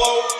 Hello.